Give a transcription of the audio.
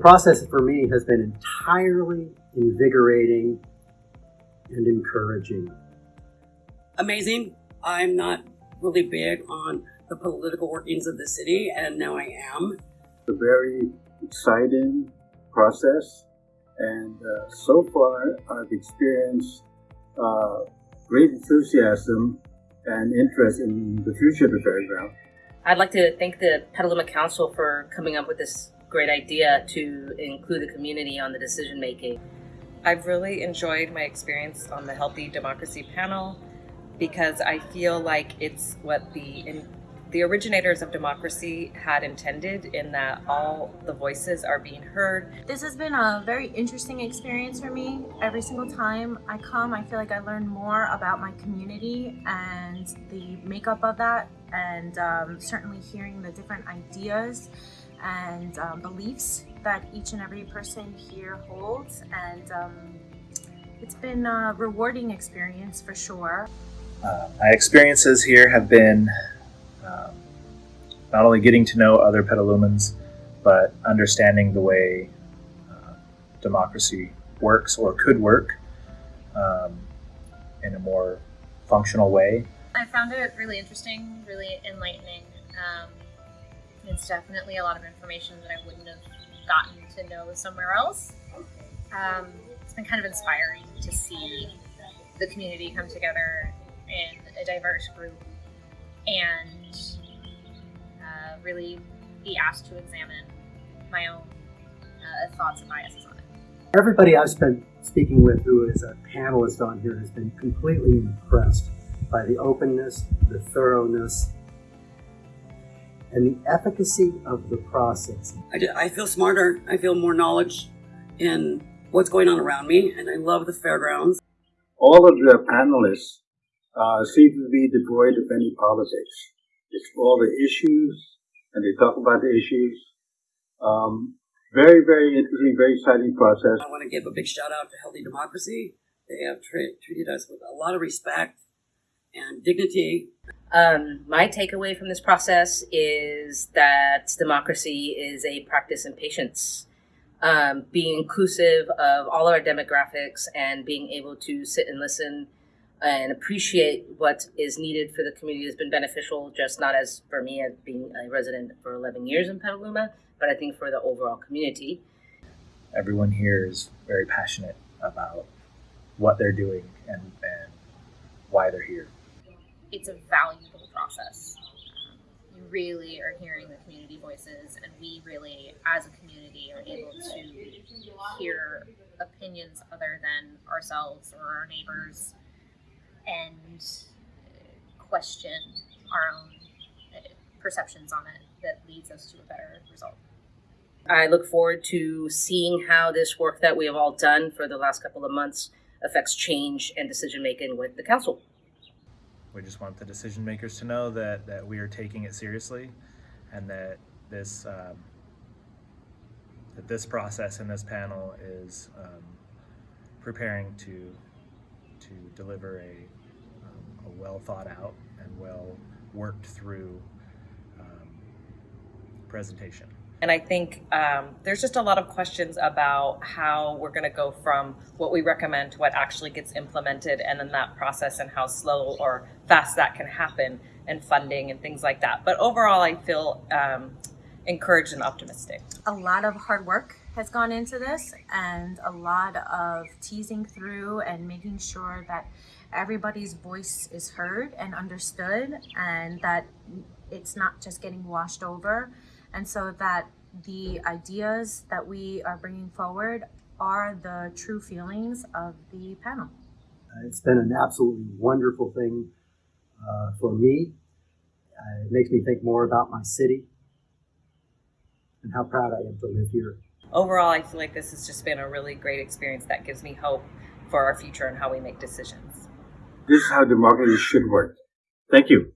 process for me has been entirely invigorating and encouraging. Amazing. I'm not really big on the political workings of the city, and now I am. It's a very exciting process, and uh, so far I've experienced uh, great enthusiasm and interest in the future of the fairground. I'd like to thank the Petaluma Council for coming up with this great idea to include the community on the decision making. I've really enjoyed my experience on the Healthy Democracy panel because I feel like it's what the in, the originators of democracy had intended in that all the voices are being heard. This has been a very interesting experience for me. Every single time I come, I feel like I learn more about my community and the makeup of that, and um, certainly hearing the different ideas and um, beliefs that each and every person here holds. And um, it's been a rewarding experience for sure. Uh, my experiences here have been um, not only getting to know other Petalumans, but understanding the way uh, democracy works or could work um, in a more functional way. I found it really interesting, really enlightening. Um, it's definitely a lot of information that I wouldn't have gotten to know somewhere else. Um, it's been kind of inspiring to see the community come together in a diverse group and uh, really be asked to examine my own uh, thoughts and biases on it. Everybody I've been speaking with who is a panelist on here has been completely impressed by the openness, the thoroughness, and the efficacy of the process. I, ju- I feel smarter. I feel more knowledge in what's going on around me, and I love the fairgrounds. All of the panelists uh, seem to be devoid of any politics. It's all the issues, and they talk about the issues. Um, very, very interesting, very exciting process. I want to give a big shout out to Healthy Democracy. They have tra- treated us with a lot of respect and dignity. Um, my takeaway from this process is that democracy is a practice in patience. Um, being inclusive of all of our demographics and being able to sit and listen and appreciate what is needed for the community has been beneficial, just not as for me as being a resident for 11 years in Petaluma, but I think for the overall community. Everyone here is very passionate about what they're doing and, and why they're here. It's a valuable process. You really are hearing the community voices, and we really, as a community, are able to hear opinions other than ourselves or our neighbors and question our own uh, perceptions on it that leads us to a better result. I look forward to seeing how this work that we have all done for the last couple of months affects change and decision making with the council. We just want the decision makers to know that, that we are taking it seriously and that this um, that this process and this panel is um, preparing to to deliver a, um, a well thought out and well worked through um, presentation. And I think um, there's just a lot of questions about how we're going to go from what we recommend to what actually gets implemented, and then that process and how slow or fast that can happen, and funding and things like that. But overall, I feel um, encouraged and optimistic. A lot of hard work has gone into this and a lot of teasing through and making sure that everybody's voice is heard and understood and that it's not just getting washed over and so that the ideas that we are bringing forward are the true feelings of the panel. Uh, it's been an absolutely wonderful thing uh, for me. Uh, it makes me think more about my city and how proud I am to live here. Overall, I feel like this has just been a really great experience that gives me hope for our future and how we make decisions. This is how democracy should work. Thank you.